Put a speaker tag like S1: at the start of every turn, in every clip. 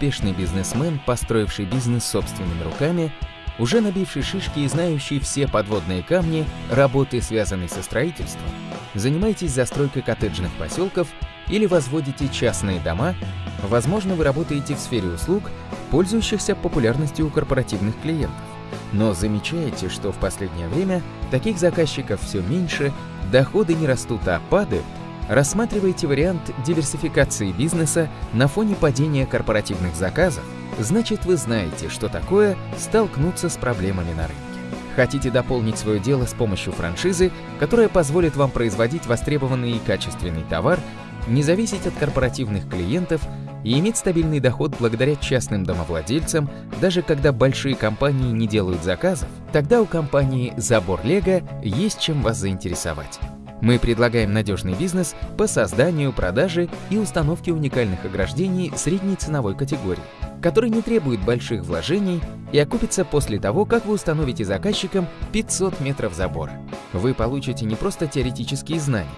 S1: успешный бизнесмен, построивший бизнес собственными руками, уже набивший шишки и знающий все подводные камни работы, связанной со строительством, занимаетесь застройкой коттеджных поселков или возводите частные дома, возможно, вы работаете в сфере услуг, пользующихся популярностью у корпоративных клиентов. Но замечаете, что в последнее время таких заказчиков все меньше, доходы не растут, а падают, рассматриваете вариант диверсификации бизнеса на фоне падения корпоративных заказов, значит вы знаете, что такое столкнуться с проблемами на рынке. Хотите дополнить свое дело с помощью франшизы, которая позволит вам производить востребованный и качественный товар, не зависеть от корпоративных клиентов и иметь стабильный доход благодаря частным домовладельцам, даже когда большие компании не делают заказов, тогда у компании «Забор Лего» есть чем вас заинтересовать. Мы предлагаем надежный бизнес по созданию, продаже и установке уникальных ограждений средней ценовой категории, который не требует больших вложений и окупится после того, как вы установите заказчикам 500 метров забора. Вы получите не просто теоретические знания,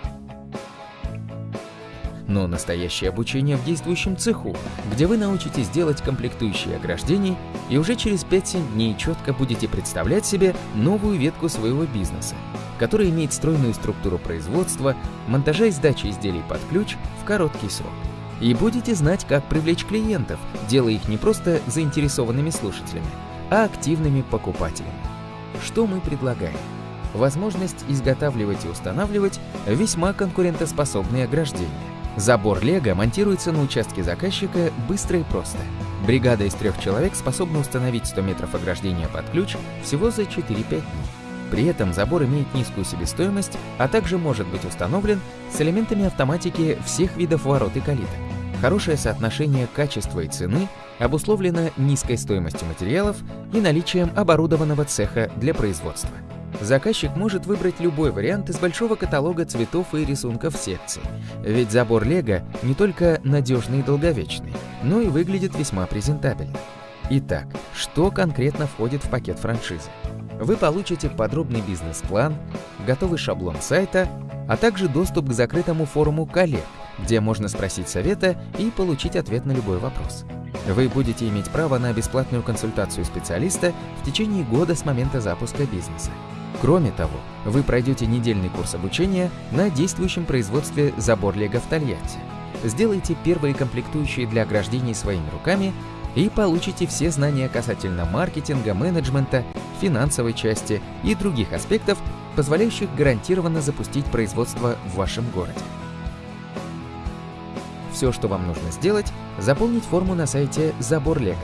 S1: но настоящее обучение в действующем цеху, где вы научитесь делать комплектующие ограждений и уже через 5-7 дней четко будете представлять себе новую ветку своего бизнеса, который имеет стройную структуру производства, монтажа и сдачи изделий под ключ в короткий срок. И будете знать, как привлечь клиентов, делая их не просто заинтересованными слушателями, а активными покупателями. Что мы предлагаем? Возможность изготавливать и устанавливать весьма конкурентоспособные ограждения. Забор Лего монтируется на участке заказчика быстро и просто. Бригада из трех человек способна установить 100 метров ограждения под ключ всего за 4-5 дней. При этом забор имеет низкую себестоимость, а также может быть установлен с элементами автоматики всех видов ворот и калиток. Хорошее соотношение качества и цены обусловлено низкой стоимостью материалов и наличием оборудованного цеха для производства. Заказчик может выбрать любой вариант из большого каталога цветов и рисунков секций, ведь забор Лего не только надежный и долговечный, но и выглядит весьма презентабельно. Итак, что конкретно входит в пакет франшизы? Вы получите подробный бизнес-план, готовый шаблон сайта, а также доступ к закрытому форуму коллег, где можно спросить совета и получить ответ на любой вопрос. Вы будете иметь право на бесплатную консультацию специалиста в течение года с момента запуска бизнеса. Кроме того, вы пройдете недельный курс обучения на действующем производстве забор Лего в Тольятти. Сделайте первые комплектующие для ограждений своими руками и получите все знания касательно маркетинга, менеджмента, финансовой части и других аспектов, позволяющих гарантированно запустить производство в вашем городе. Все, что вам нужно сделать, заполнить форму на сайте Забор Лего.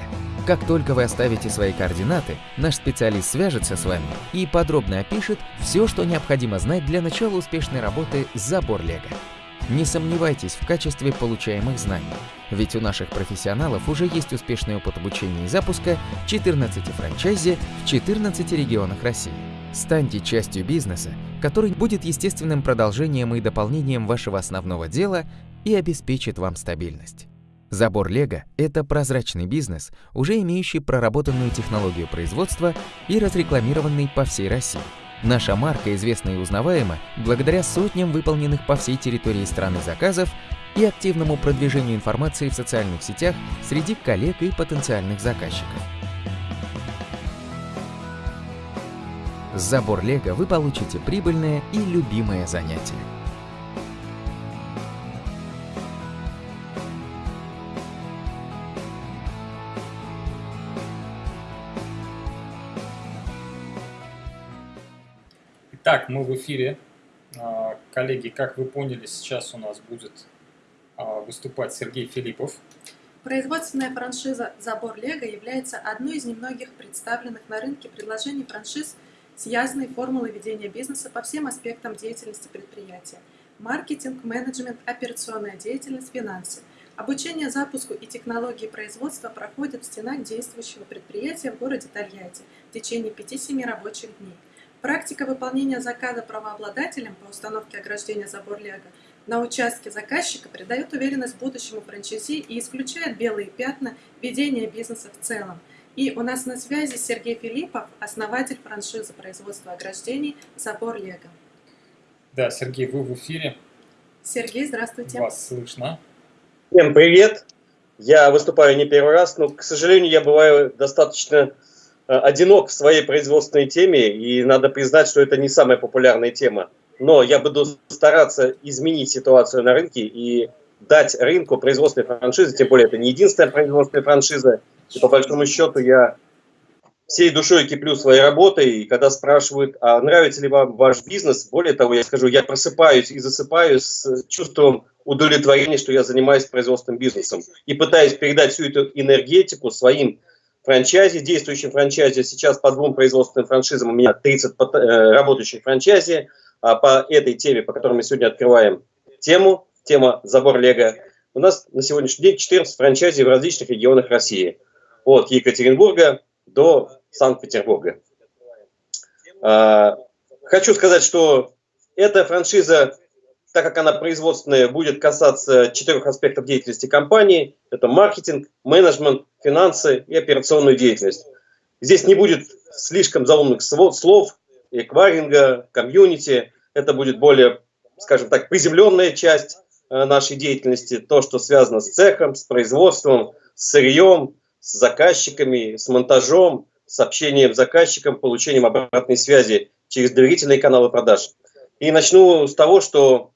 S1: Как только вы оставите свои координаты, наш специалист свяжется с вами и подробно опишет все, что необходимо знать для начала успешной работы Забор Лего. Не сомневайтесь в качестве получаемых знаний, ведь у наших профессионалов уже есть успешный опыт обучения и запуска 14 франчайзи в 14 регионах России. Станьте частью бизнеса, который будет естественным продолжением и дополнением вашего основного дела и обеспечит вам стабильность. Забор Лего – это прозрачный бизнес, уже имеющий проработанную технологию производства и разрекламированный по всей России. Наша марка известна и узнаваема благодаря сотням выполненных по всей территории страны заказов и активному продвижению информации в социальных сетях среди коллег и потенциальных заказчиков. С забор Лего вы получите прибыльное и любимое занятие.
S2: Итак, мы в эфире. А, коллеги, как вы поняли, сейчас у нас будет а, выступать Сергей Филиппов.
S3: Производственная франшиза «Забор Лего» является одной из немногих представленных на рынке предложений франшиз с ясной формулой ведения бизнеса по всем аспектам деятельности предприятия. Маркетинг, менеджмент, операционная деятельность, финансы. Обучение запуску и технологии производства проходят в стенах действующего предприятия в городе Тольятти в течение 5-7 рабочих дней. Практика выполнения заказа правообладателем по установке ограждения забор Лего на участке заказчика придает уверенность будущему франчайзи и исключает белые пятна ведения бизнеса в целом. И у нас на связи Сергей Филиппов, основатель франшизы производства ограждений «Забор Лего».
S2: Да, Сергей, вы в эфире.
S3: Сергей, здравствуйте.
S2: Вас слышно.
S4: Всем привет. Я выступаю не первый раз, но, к сожалению, я бываю достаточно одинок в своей производственной теме, и надо признать, что это не самая популярная тема. Но я буду стараться изменить ситуацию на рынке и дать рынку производственной франшизы, тем более это не единственная производственная франшиза, и по большому счету я всей душой киплю своей работой, и когда спрашивают, а нравится ли вам ваш бизнес, более того, я скажу, я просыпаюсь и засыпаю с чувством удовлетворения, что я занимаюсь производственным бизнесом, и пытаюсь передать всю эту энергетику своим франчайзе, действующим франчайзе. Сейчас по двум производственным франшизам у меня 30 э, работающих франчайзи, а по этой теме, по которой мы сегодня открываем тему, тема забор Лего, у нас на сегодняшний день 14 франчайзи в различных регионах России. От Екатеринбурга до Санкт-Петербурга. А, хочу сказать, что эта франшиза, так как она производственная, будет касаться четырех аспектов деятельности компании. Это маркетинг, менеджмент, финансы и операционную деятельность. Здесь не будет слишком заумных слов, эквайринга, комьюнити. Это будет более, скажем так, приземленная часть э, нашей деятельности. То, что связано с цехом, с производством, с сырьем, с заказчиками, с монтажом, с общением с заказчиком, получением обратной связи через доверительные каналы продаж. И начну с того, что,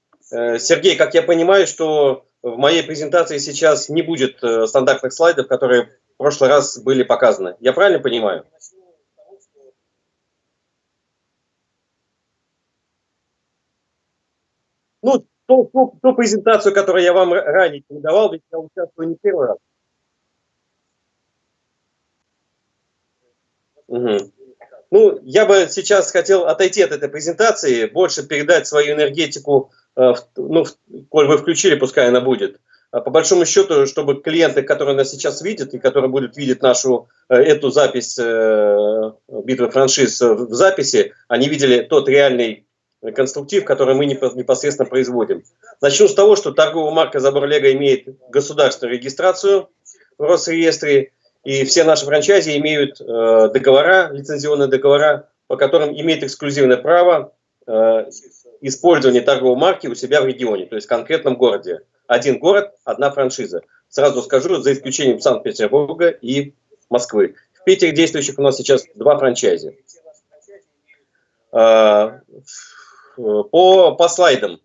S4: Сергей, как я понимаю, что в моей презентации сейчас не будет э, стандартных слайдов, которые в прошлый раз были показаны. Я правильно понимаю? Ну, ту, ту, ту презентацию, которую я вам ранее не давал, ведь я участвую не первый раз. Угу. Ну, я бы сейчас хотел отойти от этой презентации, больше передать свою энергетику, э, ну, коль вы включили, пускай она будет. А по большому счету, чтобы клиенты, которые нас сейчас видят и которые будут видеть нашу э, эту запись э, битвы франшиз в записи, они видели тот реальный конструктив, который мы непосредственно производим. Начну с того, что торговая марка Забор Лего имеет государственную регистрацию в Росреестре, и все наши франчайзи имеют э, договора, лицензионные договора, по которым имеют эксклюзивное право использования торговой марки у себя в регионе, то есть в конкретном городе. Один город, одна франшиза. Сразу скажу, за исключением Санкт-Петербурга и Москвы. В Питере действующих у нас сейчас два франчайзи. Э, по, по слайдам.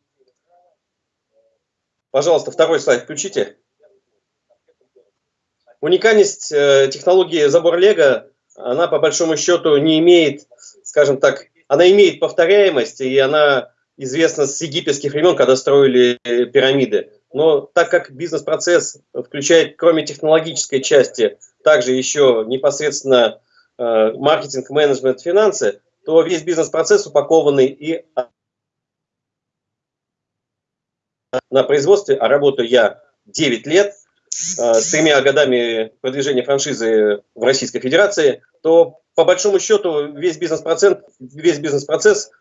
S4: Пожалуйста, второй слайд включите. Уникальность э, технологии забор Лего, она по большому счету не имеет, скажем так, она имеет повторяемость, и она известна с египетских времен, когда строили э, пирамиды. Но так как бизнес-процесс включает, кроме технологической части, также еще непосредственно э, маркетинг, менеджмент, финансы, то весь бизнес-процесс упакованный и на производстве, а работаю я 9 лет – Э, с тремя годами продвижения франшизы в Российской Федерации, то по большому счету весь бизнес-процесс весь бизнес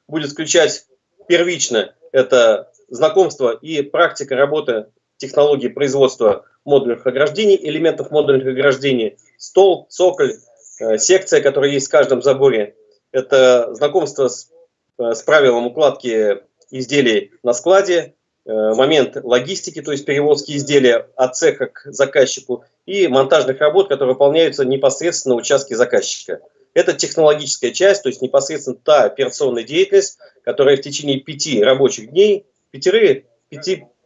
S4: будет включать первично это знакомство и практика работы технологии производства модульных ограждений, элементов модульных ограждений, стол, цоколь, э, секция, которая есть в каждом заборе. Это знакомство с, э, с правилом укладки изделий на складе, Э, момент логистики, то есть перевозки изделия от цеха к заказчику, и монтажных работ, которые выполняются непосредственно на участке заказчика. Это технологическая часть, то есть непосредственно та операционная деятельность, которая в течение пяти рабочих дней, пяти,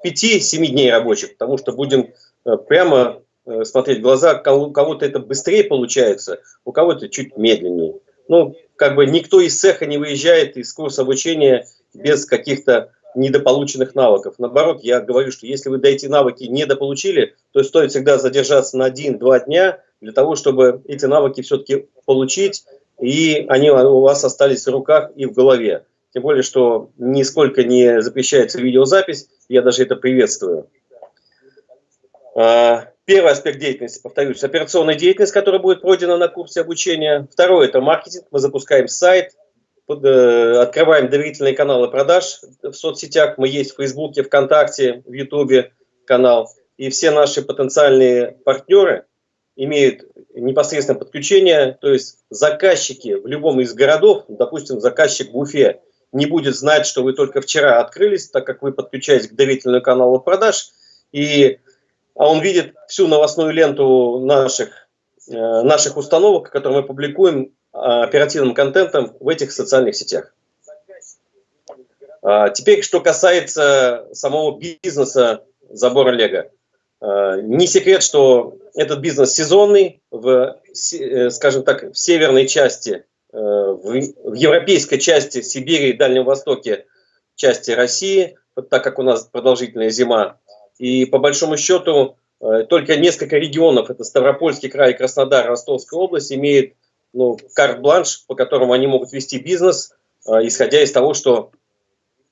S4: пяти-семи дней рабочих, потому что будем э, прямо э, смотреть в глаза, у кого-то это быстрее получается, у кого-то чуть медленнее. Ну, как бы никто из цеха не выезжает из курса обучения без каких-то недополученных навыков. Наоборот, я говорю, что если вы до эти навыки недополучили, то стоит всегда задержаться на один-два дня для того, чтобы эти навыки все-таки получить, и они у вас остались в руках и в голове. Тем более, что нисколько не запрещается видеозапись, я даже это приветствую. А, первый аспект деятельности, повторюсь, операционная деятельность, которая будет пройдена на курсе обучения. Второй – это маркетинг. Мы запускаем сайт, Э, открываем доверительные каналы продаж в соцсетях. Мы есть в Фейсбуке, ВКонтакте, в Ютубе канал. И все наши потенциальные партнеры имеют непосредственное подключение. То есть заказчики в любом из городов, допустим, заказчик в Уфе, не будет знать, что вы только вчера открылись, так как вы подключаетесь к доверительному каналу продаж. И а он видит всю новостную ленту наших, э, наших установок, которые мы публикуем оперативным контентом в этих социальных сетях. А, теперь, что касается самого бизнеса забора Лего. А, не секрет, что этот бизнес сезонный, в, э, скажем так, в северной части, э, в европейской части Сибири и Дальнем Востоке, части России, так как у нас продолжительная зима. И по большому счету э, только несколько регионов, это Ставропольский край, Краснодар, Ростовская область, имеют ну, карт-бланш, по которому они могут вести бизнес, исходя из того, что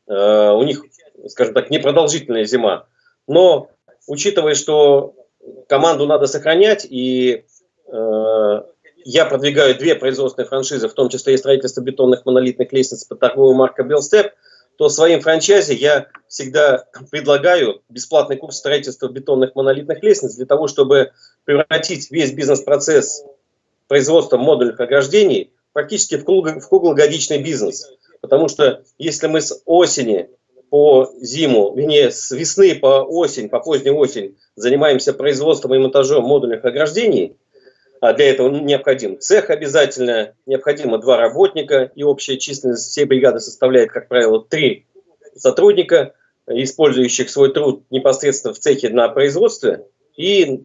S4: у них, скажем так, непродолжительная зима. Но учитывая, что команду надо сохранять, и э, я продвигаю две производственные франшизы, в том числе и строительство бетонных монолитных лестниц под торговой маркой Белстеп, то своим франчайзе я всегда предлагаю бесплатный курс строительства бетонных монолитных лестниц для того, чтобы превратить весь бизнес-процесс производства модульных ограждений практически в круглогодичный бизнес. Потому что если мы с осени по зиму, вернее, с весны по осень, по позднюю осень занимаемся производством и монтажом модульных ограждений, а для этого необходим цех обязательно, необходимо два работника, и общая численность всей бригады составляет, как правило, три сотрудника, использующих свой труд непосредственно в цехе на производстве и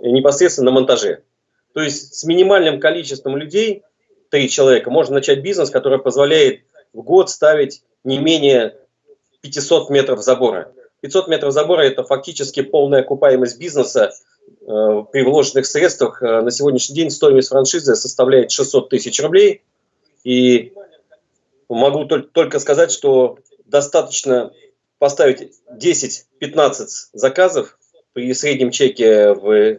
S4: непосредственно на монтаже. То есть с минимальным количеством людей, три человека, можно начать бизнес, который позволяет в год ставить не менее 500 метров забора. 500 метров забора – это фактически полная окупаемость бизнеса э, при вложенных средствах. Э, на сегодняшний день стоимость франшизы составляет 600 тысяч рублей. И могу только, сказать, что достаточно поставить 10-15 заказов при среднем чеке в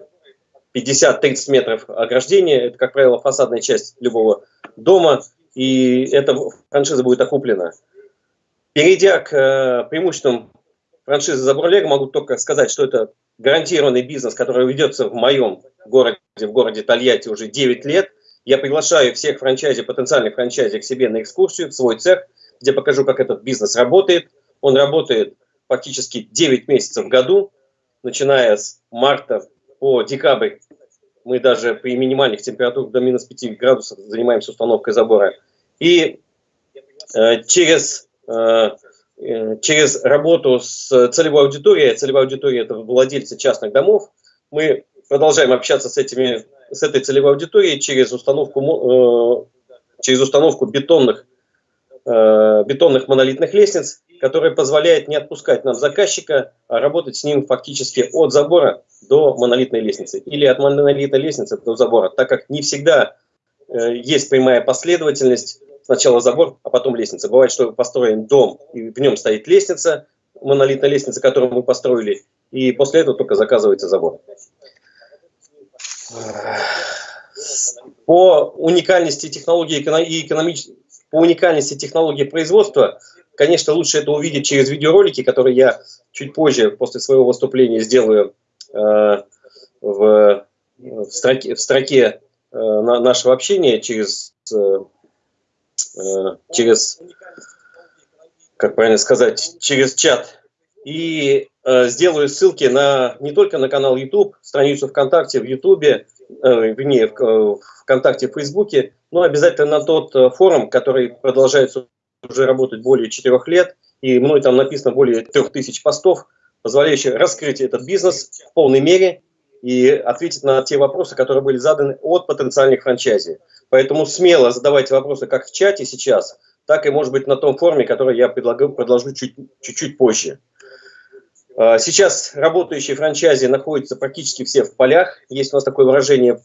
S4: 50-30 метров ограждения. Это, как правило, фасадная часть любого дома. И эта франшиза будет окуплена. Перейдя к э, преимуществам франшизы Забурлег, могу только сказать, что это гарантированный бизнес, который ведется в моем городе, в городе Тольятти уже 9 лет. Я приглашаю всех франчайзи, потенциальных франчайзи к себе на экскурсию, в свой цех, где покажу, как этот бизнес работает. Он работает фактически 9 месяцев в году, начиная с марта по декабрь. Мы даже при минимальных температурах до минус 5 градусов занимаемся установкой забора. И э, через через работу с целевой аудиторией, целевая аудитория – это владельцы частных домов, мы продолжаем общаться с, этими, с этой целевой аудиторией через установку, э, через установку бетонных, бетонных монолитных лестниц, которая позволяет не отпускать нам заказчика, а работать с ним фактически от забора до монолитной лестницы или от монолитной лестницы до забора, так как не всегда есть прямая последовательность сначала забор, а потом лестница. Бывает, что построен дом, и в нем стоит лестница, монолитная лестница, которую мы построили, и после этого только заказывается забор. По уникальности технологии и экономической по уникальности технологии производства, конечно, лучше это увидеть через видеоролики, которые я чуть позже, после своего выступления, сделаю э, в, в строке, в строке э, нашего общения через Э, через, как правильно сказать, через чат. И э, сделаю ссылки на не только на канал YouTube, страницу ВКонтакте в YouTube, э, вернее, в, э, ВКонтакте, в Фейсбуке, но обязательно на тот э, форум, который продолжается уже работать более 4 лет, и мной там написано более 3000 постов, позволяющих раскрыть этот бизнес в полной мере и ответить на те вопросы, которые были заданы от потенциальных франчайзи. Поэтому смело задавайте вопросы как в чате сейчас, так и, может быть, на том форуме, который я предлагаю, предложу чуть-чуть позже. А, сейчас работающие франчайзи находятся практически все в полях. Есть у нас такое выражение,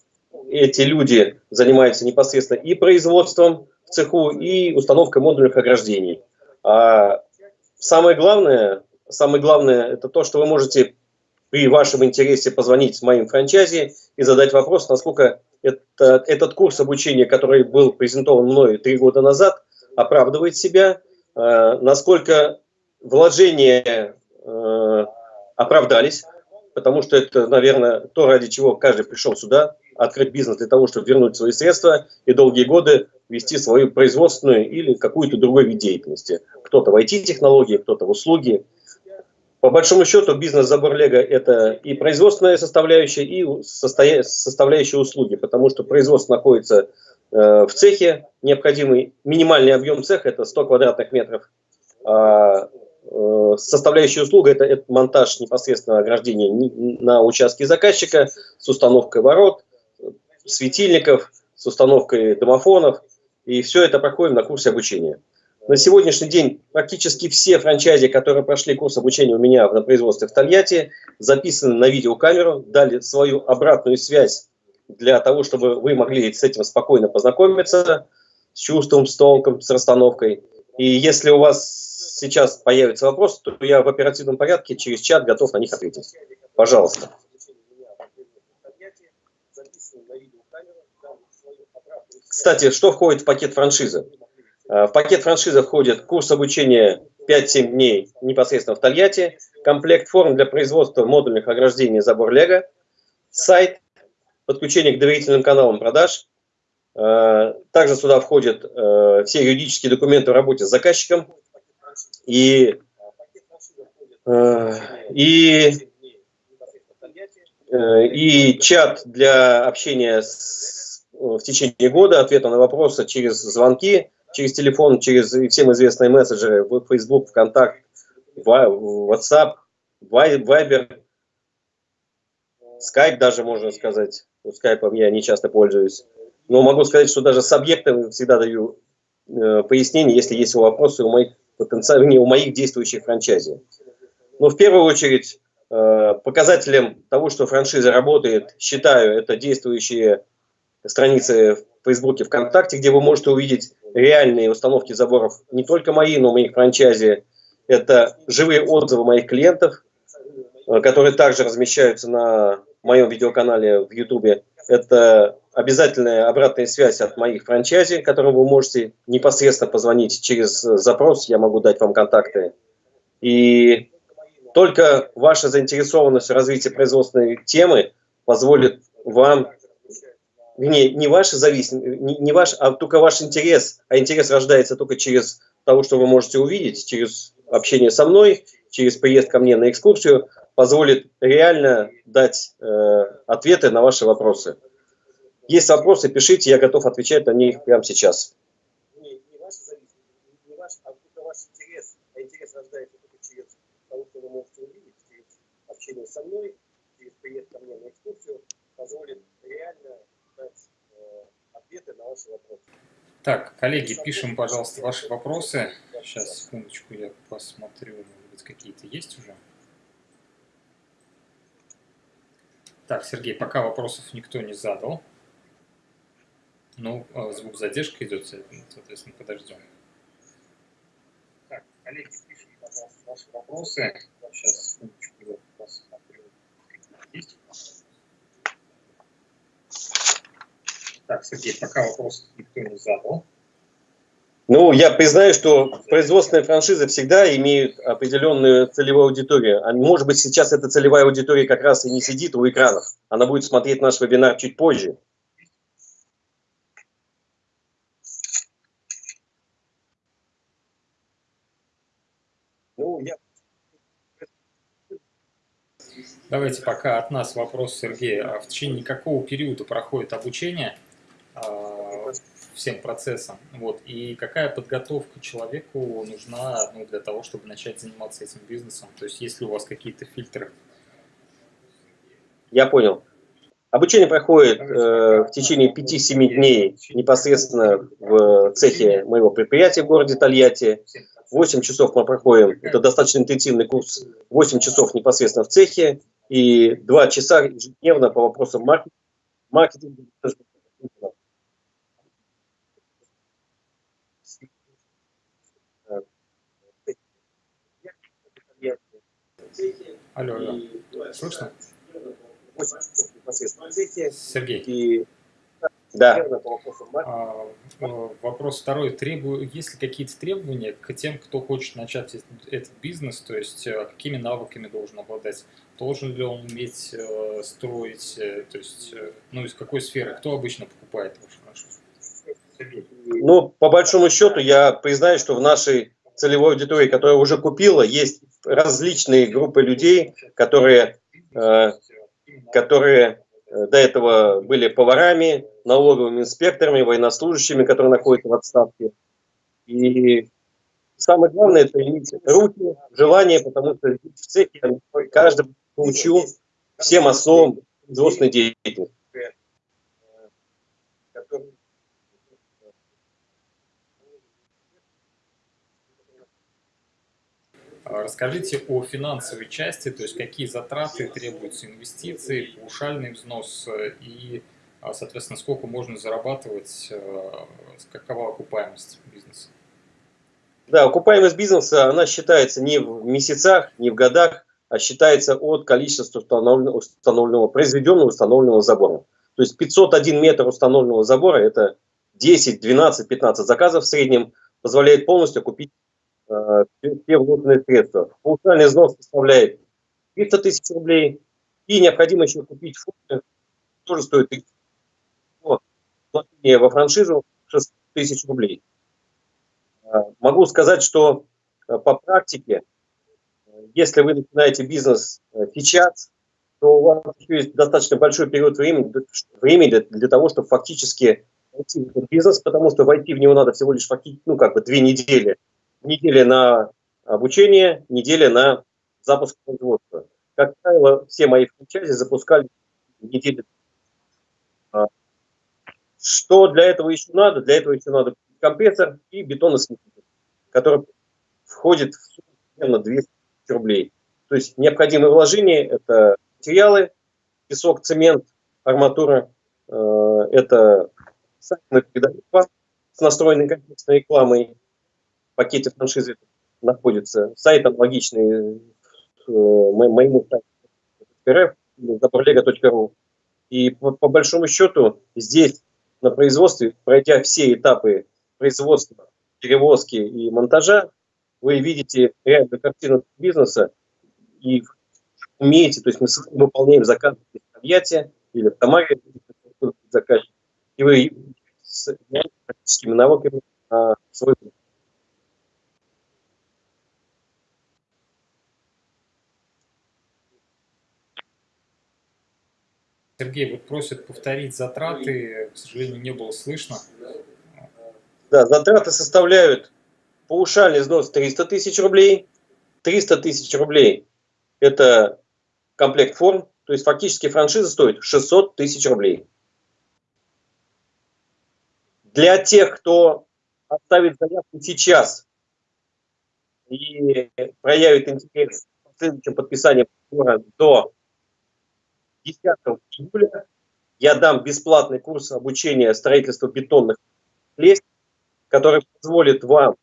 S4: эти люди занимаются непосредственно и производством в цеху, и установкой модульных ограждений. А самое главное, самое главное, это то, что вы можете при вашем интересе позвонить моим франчайзи и задать вопрос, насколько это, этот курс обучения, который был презентован мной три года назад, оправдывает себя, э, насколько вложения э, оправдались, потому что это, наверное, то, ради чего каждый пришел сюда, открыть бизнес для того, чтобы вернуть свои средства и долгие годы вести свою производственную или какую-то другую вид деятельности. Кто-то в IT-технологии, кто-то в услуги. По большому счету, бизнес-забор Лего – это и производственная составляющая, и составляющая услуги, потому что производство находится э, в цехе, необходимый минимальный объем цеха – это 100 квадратных метров, а э, составляющая услуга – это, монтаж непосредственно ограждения на участке заказчика с установкой ворот, светильников, с установкой домофонов, и все это проходим на курсе обучения. На сегодняшний день практически все франчайзи, которые прошли курс обучения у меня на производстве в Тольятти, записаны на видеокамеру, дали свою обратную связь для того, чтобы вы могли с этим спокойно познакомиться, с чувством, с толком, с расстановкой. И если у вас сейчас появится вопрос, то я в оперативном порядке через чат готов на них ответить. Пожалуйста. Кстати, что входит в пакет франшизы? Э, в пакет франшизы входит курс обучения 5-7 дней непосредственно в Тольятти, комплект форм для производства модульных ограждений забор Лего, сайт, подключение к доверительным каналам продаж. Э, также сюда входят э, все юридические документы в работе с заказчиком и, и, и чат для общения с, в течение года, ответа на вопросы через звонки, через телефон, через всем известные мессенджеры, Facebook, ВКонтакт, WhatsApp, Viber, Skype даже можно сказать. Ну, скайпом я не часто пользуюсь. Но могу сказать, что даже с объектом всегда даю э, пояснение, если есть вопросы у моих потенциальных, у моих действующих франчайзи. Но в первую очередь э, показателем того, что франшиза работает, считаю, это действующие страницы в Фейсбуке, ВКонтакте, где вы можете увидеть реальные установки заборов, не только мои, но и моих франчайзи. Это живые отзывы моих клиентов, э, которые также размещаются на моем видеоканале в YouTube. Это обязательная обратная связь от моих франчайзи, которым вы можете непосредственно позвонить через запрос, я могу дать вам контакты. И только ваша заинтересованность в развитии производственной темы позволит вам не, не ваша зависимость, не, не ваш, а только ваш интерес, а интерес рождается только через того, что вы можете увидеть, через общение со мной, через приезд ко мне на экскурсию, позволит реально дать э, ответы на ваши вопросы. Есть вопросы, пишите, я готов отвечать на них прямо сейчас. Со мной, через приезд ко мне на экскурсию, позволит реально ответы на ваши вопросы.
S2: Так, коллеги, пишем, пожалуйста, ваши вопросы. Сейчас, секундочку, я посмотрю, может быть, какие-то есть уже. Так, Сергей, пока вопросов никто не задал. Ну, а, звук задержка идет, соответственно, подождем. Так, коллеги, пишем, пожалуйста, ваши вопросы. Сейчас, секундочку, я посмотрю, какие есть. Так, Сергей, пока вопрос никто не задал.
S4: Ну, я признаю, что производственные франшизы всегда имеют определенную целевую аудиторию. А может быть, сейчас эта целевая аудитория как раз и не сидит у экранов. Она будет смотреть наш вебинар чуть позже.
S2: Ну, я... Давайте пока от нас вопрос, Сергей. А в течение какого периода проходит обучение? А, всем процессам. Вот. И какая подготовка человеку нужна ну, для того, чтобы начать заниматься этим бизнесом? То есть есть ли у вас какие-то фильтры?
S4: Я понял. Обучение проходит э, в течение 5-7 дней непосредственно в цехе моего предприятия в городе Тольятти. 8 часов мы проходим, это достаточно интенсивный курс, 8 часов непосредственно в цехе и 2 часа ежедневно по вопросам маркетинга,
S2: Алло, алло. Слышно? Сергей.
S4: И... Да.
S2: А, вопрос второй. Требую, есть ли какие-то требования к тем, кто хочет начать этот бизнес? То есть э, какими навыками должен обладать? Должен ли он уметь э, строить? Э, то есть, ну, из какой сферы? Кто обычно покупает вашу
S4: франшизу? Ну, по большому счету, я признаю, что в нашей целевой аудитории, которая уже купила, есть различные группы людей, которые, э, которые э, до этого были поварами, налоговыми инспекторами, военнослужащими, которые находятся в отставке. И самое главное – это иметь руки, желание, потому что в цехе каждый научу всем основам производственной деятельности.
S2: Расскажите о финансовой части, то есть какие затраты требуются инвестиции, паушальный взнос и, а, соответственно, сколько можно зарабатывать, э, какова окупаемость бизнеса?
S4: Да, окупаемость бизнеса, она считается не в месяцах, не в годах, а считается от количества установленного, установленного произведенного установленного забора. То есть 501 метр установленного забора, это 10, 12, 15 заказов в среднем, позволяет полностью купить все вложенные средства. Паушальный взнос составляет 300 тысяч рублей, и необходимо еще купить функцию, тоже стоит во франшизу 600 тысяч рублей. Э, могу сказать, что э, по практике, если вы начинаете бизнес э, сейчас, то у вас еще есть достаточно большой период времени, времени для, для того, чтобы фактически войти в этот бизнес, потому что войти в него надо всего лишь ну, как бы две недели. Неделя на обучение, неделя на запуск производства. Как правило, все мои франчайзи запускали недели. А, что для этого еще надо? Для этого еще надо компрессор и бетоносмеситель, который входит в сумму примерно 200 рублей. То есть необходимые вложения – это материалы, песок, цемент, арматура, э, это сайт мы передаем с настроенной комплексной рекламой, пакете франшизы находится. Сайт аналогичный э, моему сайту zaborlega.ru. И по, по большому счету здесь на производстве, пройдя все этапы производства, перевозки и монтажа, вы видите реальную картину бизнеса и умеете, то есть мы выполняем заказ в Тольятти или в Тамаре, заказчик, и вы с практическими навыками на свой
S2: Сергей, вот просят повторить затраты, к сожалению, не было слышно.
S4: Да, затраты составляют паушальный взнос 300 тысяч рублей, 300 тысяч рублей – это комплект форм, то есть фактически франшиза стоит 600 тысяч рублей. Для тех, кто оставит заявку сейчас и проявит интерес в следующем подписании до 10 июля, я дам бесплатный курс обучения строительству бетонных лестниц, который позволит вам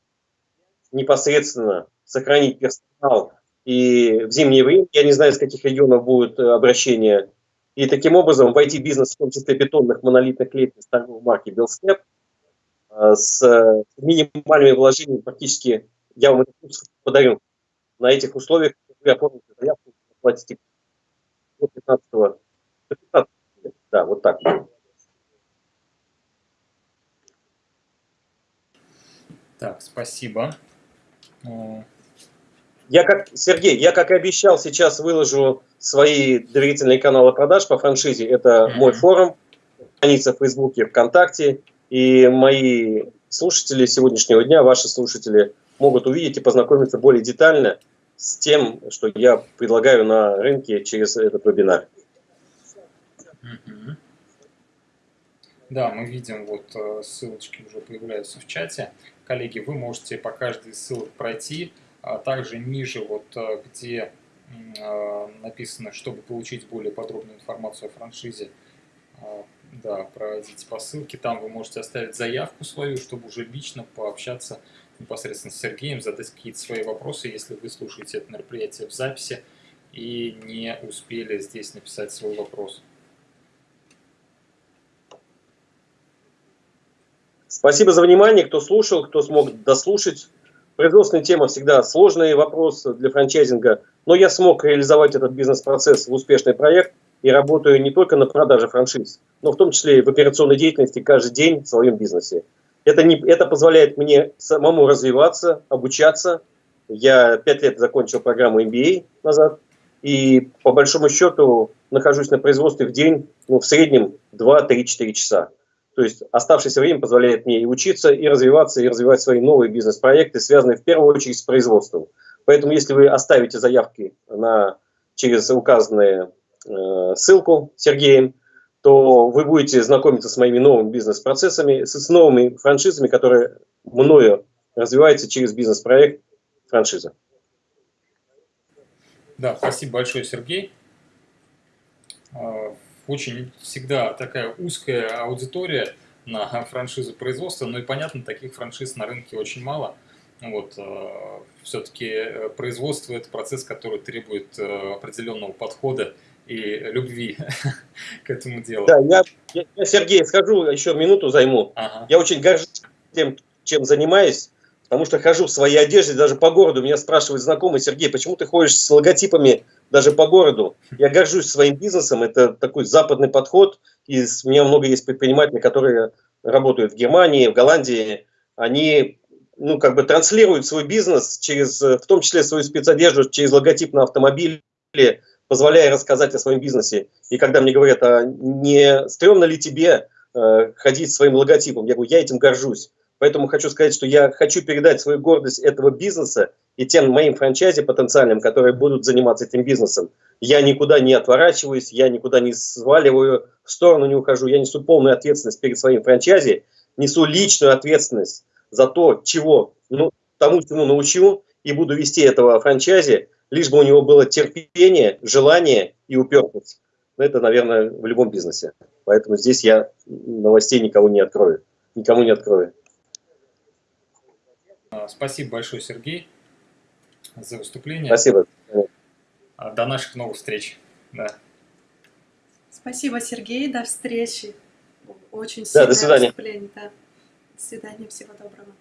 S4: непосредственно сохранить персонал и в зимнее время, я не знаю, с каких регионов будет э, обращение, и таким образом войти в бизнес, в том числе бетонных монолитных лестниц торговой марки Белстеп, э, с минимальными вложениями практически я вам этот курс подарю. На этих условиях вы оформите заявку, платите 15 до 15 да, вот так.
S2: Так, спасибо.
S4: Я как, Сергей, я как и обещал, сейчас выложу свои доверительные каналы продаж по франшизе. Это мой форум, страница в Фейсбуке, ВКонтакте. И мои слушатели сегодняшнего дня, ваши слушатели, могут увидеть и познакомиться более детально с тем, что я предлагаю на рынке через этот вебинар.
S2: Да, мы видим, вот э, ссылочки уже появляются в чате. Коллеги, вы можете по каждой из ссылок пройти. А также ниже, вот э, где э, написано, чтобы получить более подробную информацию о франшизе, да, пройдите по ссылке, там вы можете оставить заявку свою, чтобы уже лично пообщаться непосредственно с Сергеем, задать какие-то свои вопросы, если вы слушаете это мероприятие в записи и не успели здесь написать свой вопрос.
S4: Спасибо за внимание, кто слушал, кто смог дослушать. Производственная тема всегда сложный вопрос для франчайзинга, но я смог реализовать этот бизнес-процесс в успешный проект и работаю не только на продаже франшиз, но в том числе и в операционной деятельности каждый день в своем бизнесе. Это, не, это позволяет мне самому развиваться, обучаться Я пять лет закончил программу MBA назад, и по большому счету нахожусь на производстве в день ну, в среднем 2-3-4 часа. То есть оставшееся время позволяет мне и учиться, и развиваться, и развивать свои новые бизнес-проекты, связанные в первую очередь с производством. Поэтому если вы оставите заявки на, через указанную э, ссылку Сергеем, то вы будете знакомиться с моими новыми бизнес-процессами, с, новыми франшизами, которые мною развиваются через бизнес-проект франшиза.
S2: Да, спасибо большое, Сергей. А, очень всегда такая узкая аудитория на франшизы производства, но и понятно, таких франшиз на рынке очень мало. Вот, а, все-таки э, производство – это процесс, который требует э, определенного подхода и любви к этому делу.
S4: Да, я, я Сергей, скажу, еще минуту займу. Ага. Я очень горжусь тем, чем занимаюсь, потому что хожу в своей одежде, даже по городу. Меня спрашивают знакомые, Сергей, почему ты ходишь с логотипами даже по городу? Я горжусь своим бизнесом, это такой западный подход. И у меня много есть предпринимателей, которые работают в Германии, в Голландии. Они ну, как бы транслируют свой бизнес через, в том числе свою спецодежду, через логотип на автомобиле, позволяя рассказать о своем бизнесе. И когда мне говорят, а не стрёмно ли тебе э, ходить своим логотипом, я говорю, я этим горжусь. Поэтому хочу сказать, что я хочу передать свою гордость этого бизнеса и тем моим франчайзи потенциальным, которые будут заниматься этим бизнесом. Я никуда не отворачиваюсь, я никуда не сваливаю, в сторону не ухожу. Я несу полную ответственность перед своим франчайзи, несу личную ответственность за то, чего, ну, тому, чему научу, и буду вести этого франчайзи, лишь бы у него было терпение, желание и упертость. Это, наверное, в любом бизнесе. Поэтому здесь я новостей никого не открою. Никому не открою.
S2: А, спасибо большое, Сергей, за выступление.
S4: Спасибо.
S2: А, до наших новых встреч. Да.
S3: Спасибо, Сергей. До встречи. Очень
S4: да, до свидания.
S3: выступление. Да. До свидания. Всего доброго.